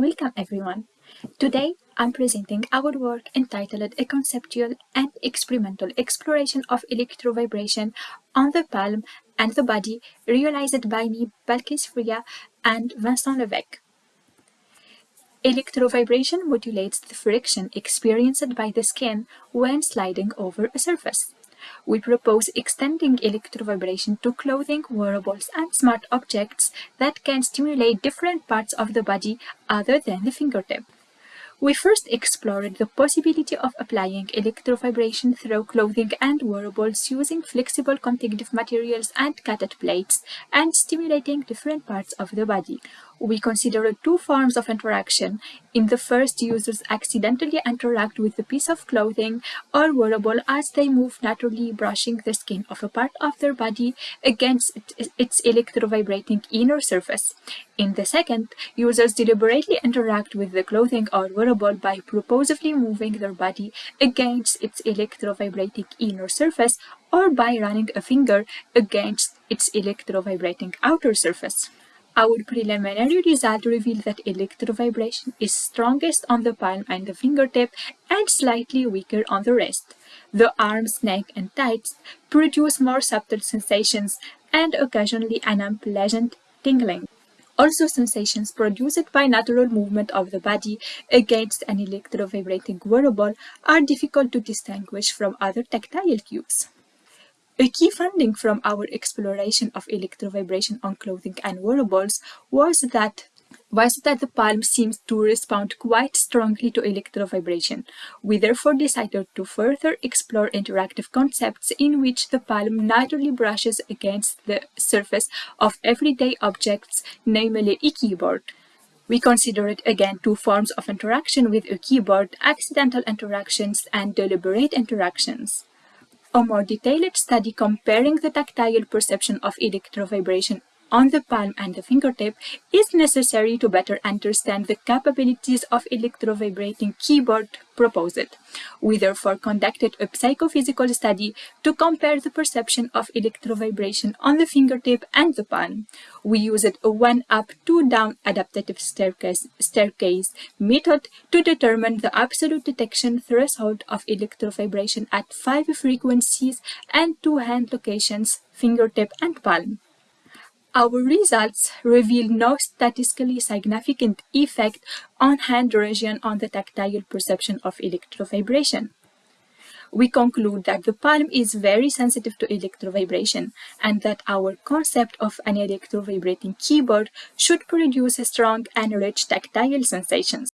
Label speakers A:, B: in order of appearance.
A: Welcome everyone. Today I'm presenting our work entitled A Conceptual and Experimental Exploration of Electrovibration on the Palm and the Body realized by me, Balkis Fria and Vincent Levesque. Electrovibration modulates the friction experienced by the skin when sliding over a surface we propose extending electrovibration to clothing, wearables, and smart objects that can stimulate different parts of the body other than the fingertip. We first explored the possibility of applying electrovibration through clothing and wearables using flexible conductive materials and cathode plates and stimulating different parts of the body we consider two forms of interaction. In the first, users accidentally interact with a piece of clothing or wearable as they move naturally brushing the skin of a part of their body against its electrovibrating inner surface. In the second, users deliberately interact with the clothing or wearable by purposefully moving their body against its electrovibrating inner surface or by running a finger against its electrovibrating outer surface. Our preliminary result revealed that electrovibration is strongest on the palm and the fingertip and slightly weaker on the wrist. The arms, neck, and thighs produce more subtle sensations and occasionally an unpleasant tingling. Also, sensations produced by natural movement of the body against an electrovibrating wearable are difficult to distinguish from other tactile cues. A key finding from our exploration of electrovibration on clothing and wearables was that was that the palm seems to respond quite strongly to electrovibration. We therefore decided to further explore interactive concepts in which the palm naturally brushes against the surface of everyday objects, namely a keyboard. We considered again two forms of interaction with a keyboard, accidental interactions and deliberate interactions. A more detailed study comparing the tactile perception of electrovibration on the palm and the fingertip is necessary to better understand the capabilities of electrovibrating keyboard proposed. We therefore conducted a psychophysical study to compare the perception of electrovibration on the fingertip and the palm. We used a one-up, two-down adaptive staircase, staircase method to determine the absolute detection threshold of electrovibration at five frequencies and two hand locations, fingertip and palm. Our results reveal no statistically significant effect on hand region on the tactile perception of electrovibration. We conclude that the palm is very sensitive to electrovibration and that our concept of an electrovibrating keyboard should produce strong and rich tactile sensations.